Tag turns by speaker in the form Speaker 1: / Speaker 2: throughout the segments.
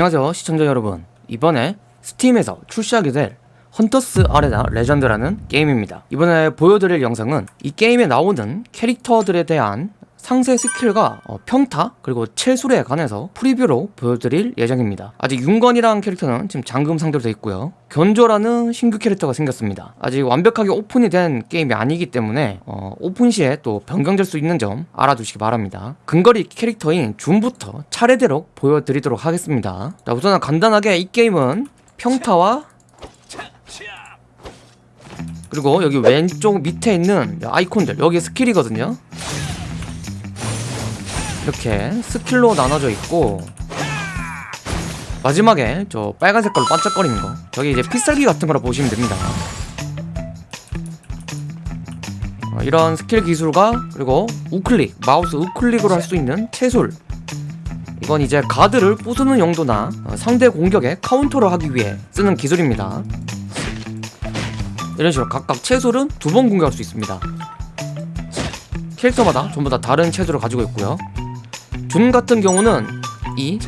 Speaker 1: 안녕하세요 시청자 여러분. 이번에 스팀에서 출시하게 될 헌터스 아레나 레전드라는 게임입니다. 이번에 보여드릴 영상은 이 게임에 나오는 캐릭터들에 대한 상세 스킬과 어, 평타 그리고 체술에 관해서 프리뷰로 보여드릴 예정입니다. 아직 윤건이라는 캐릭터는 지금 잠금 상태로 되어 있고요. 견조라는 신규 캐릭터가 생겼습니다. 아직 완벽하게 오픈이 된 게임이 아니기 때문에 어, 오픈 시에 또 변경될 수 있는 점 알아두시기 바랍니다. 근거리 캐릭터인 준부터 차례대로 보여드리도록 하겠습니다. 자 우선 간단하게 이 게임은 평타와 그리고 여기 왼쪽 밑에 있는 아이콘들 여기 스킬이거든요 이렇게 스킬로 나눠져 있고 마지막에 저 빨간 색깔로 반짝거리는 거. 저기 이제 필살기 같은 거라 보시면 됩니다. 어, 이런 스킬 기술과 그리고 우클릭 마우스 우클릭으로 할 수 있는 체술 이건 이제 가드를 부수는 용도나 어, 상대 공격에 카운터를 하기 위해 쓰는 기술입니다. 이런 식으로 각각 체술은 두 번 공격할 수 있습니다. 캐릭터마다 전부 다 다른 체술을 가지고 있고요 준 같은 경우는 이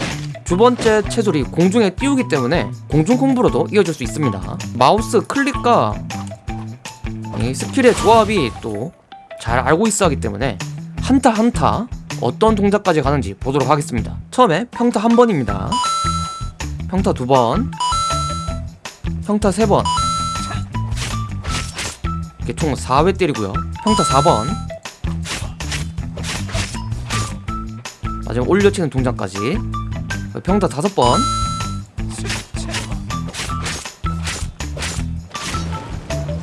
Speaker 1: 두 번째 체술이 공중에 띄우기 때문에 공중 콤보로도 이어질 수 있습니다. 마우스 클릭과 이 스킬의 조합이 또 잘 알고 있어 하기 때문에 한타 한타 어떤 동작까지 가는지 보도록 하겠습니다. 처음에 평타 한 번입니다. 평타 두 번 평타 세 번. 이렇게 총 4회 때리고요. 평타 4번 마지막 올려치는 동작까지. 평타 다섯 번.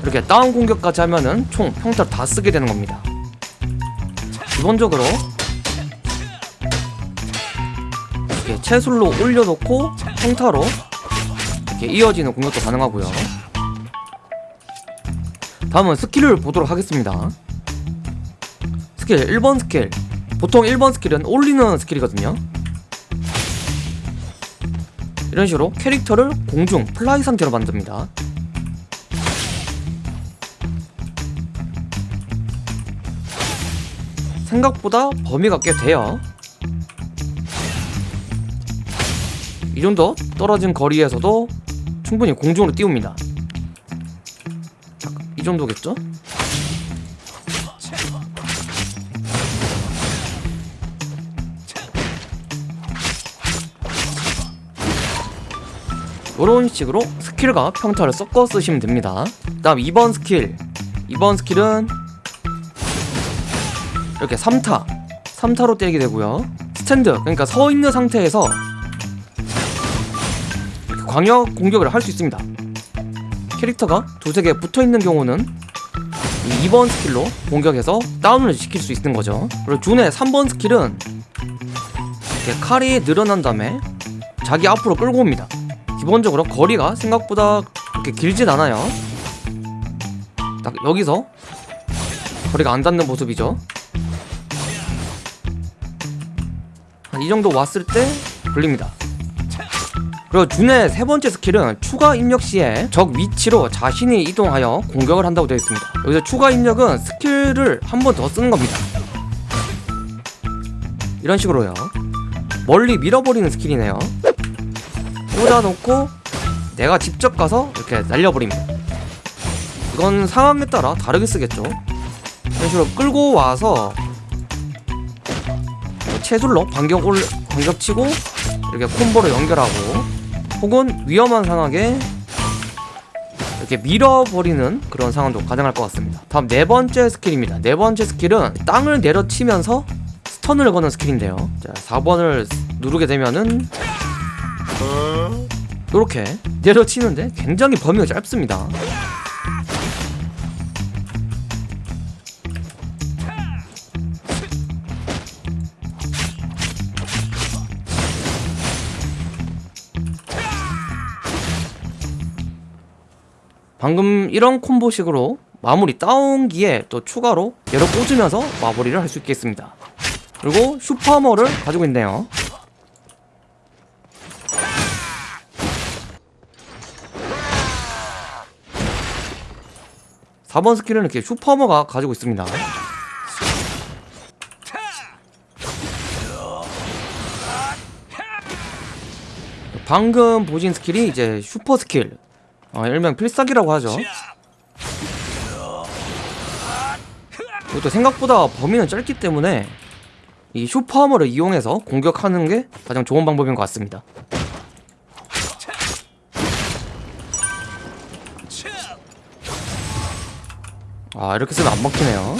Speaker 1: 이렇게 다운 공격까지 하면은 총 평타를 다 쓰게 되는 겁니다. 기본적으로 이렇게 체술로 올려놓고 평타로 이렇게 이어지는 공격도 가능하고요. 다음은 스킬을 보도록 하겠습니다. 스킬 1번 스킬 보통 1번 스킬은 올리는 스킬이거든요. 이런 식으로 캐릭터를 공중 플라이 상태로 만듭니다. 생각보다 범위가 꽤 돼요. 이 정도 떨어진 거리에서도 충분히 공중으로 띄웁니다. 이 정도겠죠? 이런 식으로 스킬과 평타를 섞어 쓰시면 됩니다. 다음 2번 스킬. 2번 스킬은 이렇게 3타. 3타로 때리게 되고요. 스탠드. 그러니까 서 있는 상태에서 광역 공격을 할 수 있습니다. 캐릭터가 두세 개 붙어 있는 경우는 2번 스킬로 공격해서 다운을 시킬 수 있는 거죠. 그리고 준의 3번 스킬은 이렇게 칼이 늘어난 다음에 자기 앞으로 끌고 옵니다 기본적으로 거리가 생각보다 그렇게 길진 않아요. 딱 여기서 거리가 안 닿는 모습이죠. 이 정도 왔을 때 끌립니다. 그리고 준의 세 번째 스킬은 추가 입력 시에 적 위치로 자신이 이동하여 공격을 한다고 되어 있습니다. 여기서 추가 입력은 스킬을 한 번 더 쓰는 겁니다. 이런 식으로요. 멀리 밀어버리는 스킬이네요 꽂아놓고 내가 직접 가서 이렇게 날려버립니다 이건 상황에 따라 다르게 쓰겠죠. 이런 식으로 끌고 와서 체술로 반격 올 반격 치고 이렇게 콤보로 연결하고 혹은 위험한 상황에 이렇게 밀어버리는 그런 상황도 가능할 것 같습니다. 다음 네 번째 스킬입니다. 네 번째 스킬은 땅을 내려치면서 스턴을 거는 스킬인데요. 자 4번을 누르게 되면은 이렇게 내려치는데 굉장히 범위가 짧습니다. 방금 이런 콤보식으로 마무리 다운기에 또 추가로 얘로 꽂으면서 마무리를 할 수 있겠습니다. 그리고 super armor를 가지고 있네요 4번 스킬은 이렇게 super armor가 가지고 있습니다. 방금 보신 스킬이 이제 슈퍼 스킬. 어, 일명 필살기라고 하죠. 이것도 생각보다 범위는 짧기 때문에 이 슈퍼하머를 이용해서 공격하는 게 가장 좋은 방법인 것 같습니다 아 이렇게 쓰면 안 먹히네요